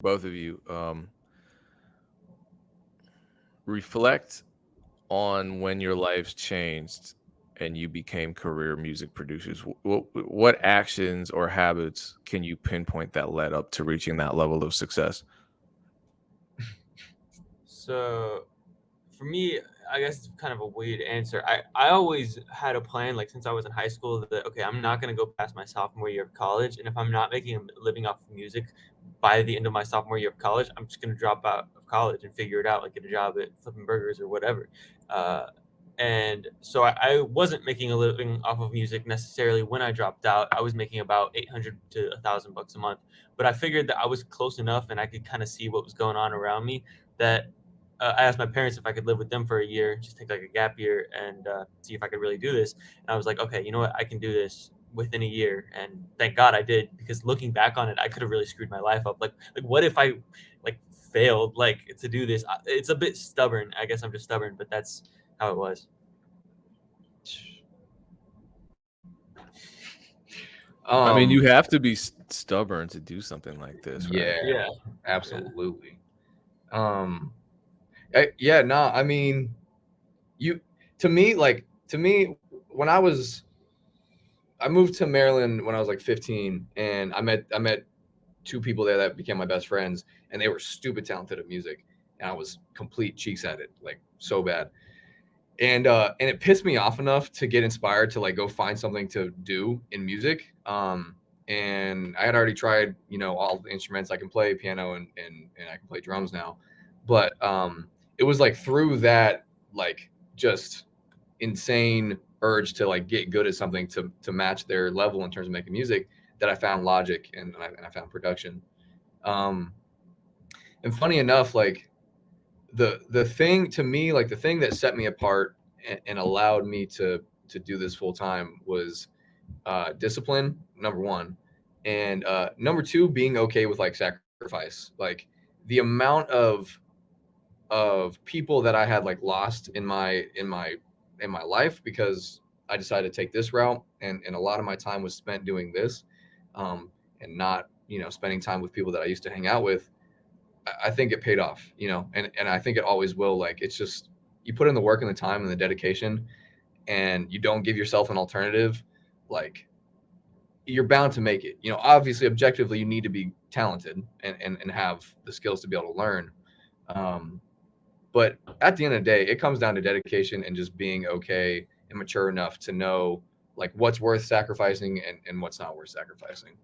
both of you. Um, reflect on when your lives changed and you became career music producers. What, what actions or habits can you pinpoint that led up to reaching that level of success? So, for me, I guess it's kind of a weird answer. I, I always had a plan, like since I was in high school, that okay, I'm not gonna go past my sophomore year of college, and if I'm not making a living off of music by the end of my sophomore year of college, I'm just gonna drop out of college and figure it out, like get a job at flipping burgers or whatever. Uh, and so I, I wasn't making a living off of music necessarily when I dropped out. I was making about 800 to thousand bucks a month, but I figured that I was close enough and I could kind of see what was going on around me that uh, I asked my parents if I could live with them for a year, just take like a gap year and uh, see if I could really do this. And I was like, okay, you know what, I can do this within a year. And thank God I did because looking back on it, I could have really screwed my life up. Like, like what if I like failed like to do this? It's a bit stubborn. I guess I'm just stubborn, but that's how it was. Um, I mean, you um, have to be stubborn to do something like this. Right? Yeah, yeah, absolutely. Yeah. Um, I, yeah, no, nah, I mean, you to me, like to me, when I was, I moved to Maryland when I was like 15, and I met I met two people there that became my best friends, and they were stupid talented at music, and I was complete cheeks at it, like so bad. And uh, and it pissed me off enough to get inspired to like go find something to do in music. Um, and I had already tried, you know, all the instruments. I can play piano and and, and I can play drums now, but um, it was like through that like just insane urge to like get good at something to to match their level in terms of making music that I found logic and, and, I, and I found production. Um, and funny enough, like the the thing to me, like the thing that set me apart and, and allowed me to to do this full time was uh, discipline. Number one, and uh, number two, being okay with like sacrifice. Like the amount of of people that I had like lost in my in my in my life because I decided to take this route and and a lot of my time was spent doing this um and not you know spending time with people that I used to hang out with. I, think it paid off you know and and I think it always will like it's just you put in the work and the time and the dedication and you don't give yourself an alternative like you're bound to make it. You know obviously objectively you need to be talented and and, and have the skills to be able to learn um but at the end of the day, it comes down to dedication and just being okay and mature enough to know like what's worth sacrificing and, and what's not worth sacrificing.